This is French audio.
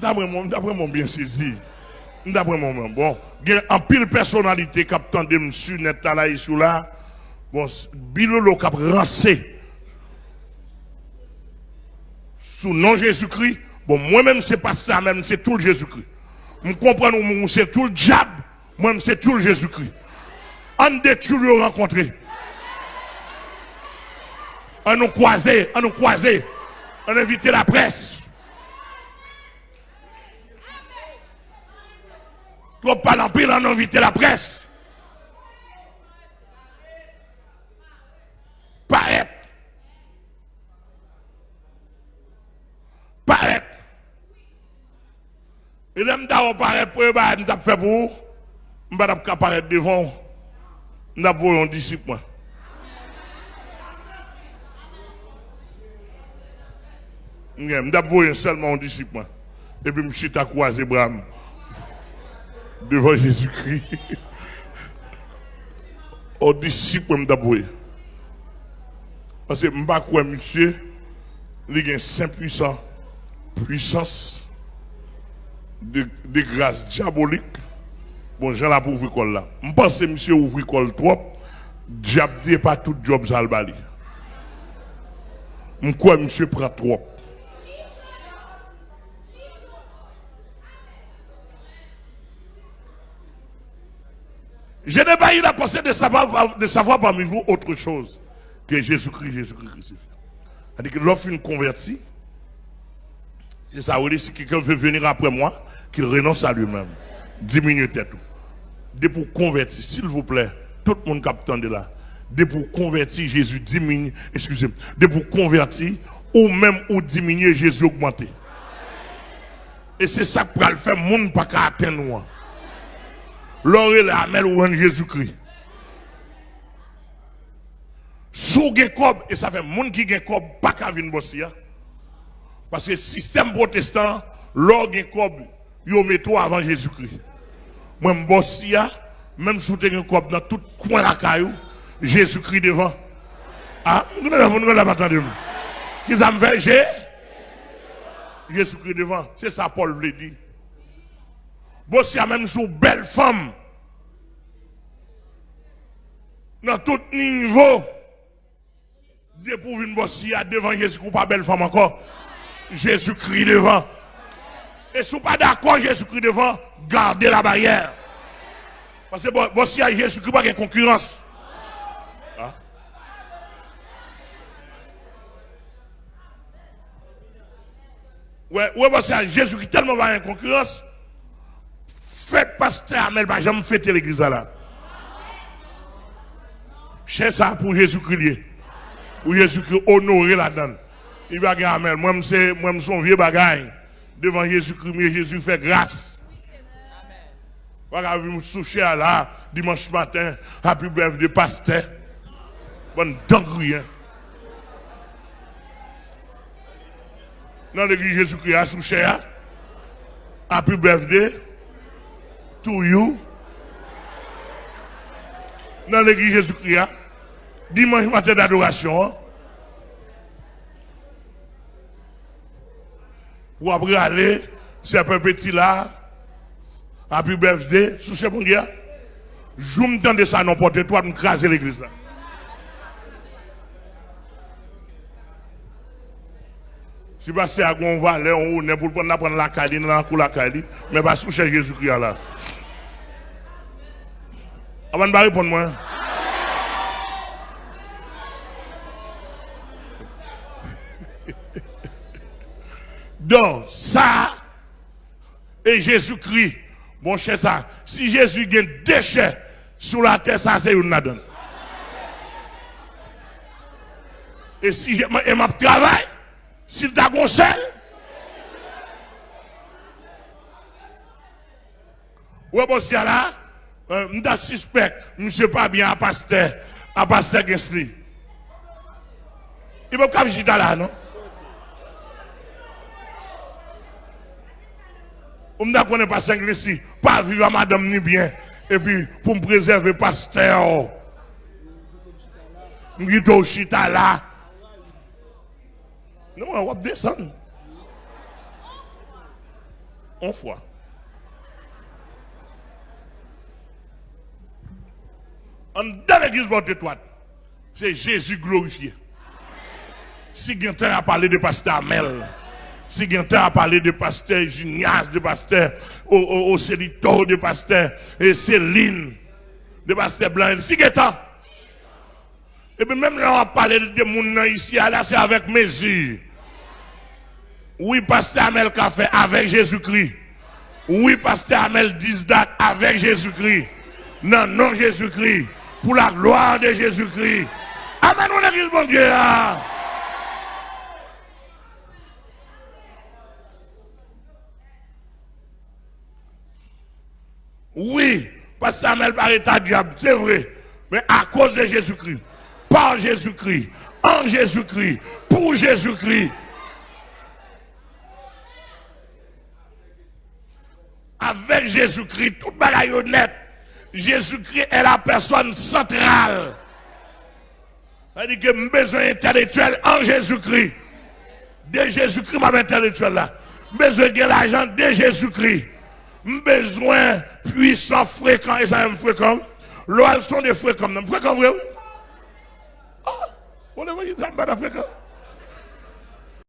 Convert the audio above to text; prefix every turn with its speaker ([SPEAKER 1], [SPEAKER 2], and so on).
[SPEAKER 1] D'après moi, d'après moi bien saisi. D'après moi, bon, il y a un pile personnalité qui a tendu monsieur net ici là. Bon, Bilolo qui a rancé sous nom Jésus-Christ. Bon, moi-même, c'est pas ça, même, c'est tout le Jésus-Christ. Je comprends, c'est tout le diable. Moi-même, c'est tout le Jésus-Christ. On détruit le rencontrer. On nous croiser, on nous croiser. On invite la presse. Trop pas en pile, on la presse. Paraître. Paraître. Et là, je paraître pour eux, je fait pour je vais apparaître devant, je vais un disciple. Je vais seulement un disciple. Et puis je suis à croiser Bram devant Jésus-Christ. Au disciple, je vais Parce que pas monsieur, il a un saint puissant, puissance de, grâce diabolique. Bon, j'en ai pour ouvrir l'école là. Je pense que monsieur ouvre l'école trop. Diable pas tout job ça le bali. Je crois monsieur prend trop? Je n'ai pas eu la pensée de savoir, de savoir parmi vous autre chose que Jésus-Christ, Jésus-Christ crucifié. C'est-à-dire que l'offre une convertie, c'est ça, si quelqu'un veut venir après moi, qu'il renonce à lui-même. Diminue tête. De pour convertir, s'il vous plaît, tout le monde de là. De pour convertir, Jésus diminue, excusez-moi, de pour convertir, ou même ou diminuer, Jésus augmenter. Et c'est ça va le faire, monde pas qu'à atteindre L'or la amel ou Jésus-Christ. Sous gen kob, et ça fait moun qui gen pas qu'à venir bosser. Hein. Parce que le système protestant, l'or gen kob, yo met avant Jésus-Christ. Moi, bosser, même tu as un kob dans tout coin la caillou, Jésus-Christ devant. Ah, nous n'avons pas entendu. Qui ça me fait, Jésus-Christ devant. C'est ça Paul voulait dire. Bossi a même sous belle femme. Dans tout niveau. Dépourvu une bossi devant Jésus ou pas belle femme encore. Jésus-Christ devant. Et si vous pas d'accord, Jésus-Christ devant, gardez la barrière. Parce que bossi a Jésus-Christ pas de concurrence. Hein? Ouais, ouais, parce que Jésus-Christ tellement pas de concurrence. Faites pasteur, mais pas jamais fêter l'église là. C'est ça pour Jésus-Christ. Pour Jésus-Christ honorer la donne. Il va dire Amen. Moi, c'est moi, son vieux bagaille. Devant Jésus-Christ, Jésus fait grâce. Voilà, vous me souciez là, dimanche matin, happy birthday pasteur. Bonne dinguerie. Dans l'église Jésus-Christ, à soucié, happy birthday to you. Dans l'église Jésus-Christ, dimanche matin d'adoration. Pour après aller, c'est un peu petit là, happy birthday, sous ce bon Dieu. Je me de ça, non, pour toi, de craser l'église là. Si c'est à on va aller, on est pour prendre la caline, dans la caline, mais pas sous Jésus-Christ là. Avant de répondre moi. Donc, ça, et Jésus-Christ, mon cher, ça, si Jésus gagne déchets sur la terre, ça, c'est une donne. Et si je m'a travail, s'il t'a conseillé, ouais, bon, c'est là, euh, je suspect, monsieur pas bien à pasteur, à pasteur Gensli. Il va pas venir là, non? On ne connaît pas Gensli, pas vivre à madame ni bien. Et puis, pour me préserver, pasteur, au chita là. Non, on va descendre. en foi. En dans l'église porte étoile, c'est Jésus glorifié. Si quelqu'un a parlé de pasteur Amel, si quelqu'un a parlé de pasteur Junias, de pasteur Océlito, de pasteur Céline, de pasteur Blanc, si quelqu'un et puis même là, on a parlé de gens ici, là, c'est avec mesure. Oui, pasteur Amel fait avec Jésus-Christ. Oui, pasteur Amel dit date avec Jésus-Christ. Non, non, Jésus-Christ. Pour la gloire de Jésus-Christ. Amen, on église, mon Dieu. Hein. Oui, pasteur Amel par état diable, c'est vrai. Mais à cause de Jésus-Christ par Jésus-Christ, en Jésus-Christ, pour Jésus-Christ. Avec Jésus-Christ, toute bagaille honnête. Jésus-Christ est la personne centrale. C'est-à-dire que j'ai besoin intellectuel en Jésus-Christ. De Jésus-Christ, ma intellectuel là. Besoin de l'argent de Jésus-Christ. Besoin puissant, fréquent, et ça me fréquent. L'eau, sont des fréquents. Fréquents, vrai, on est venu, ça me bat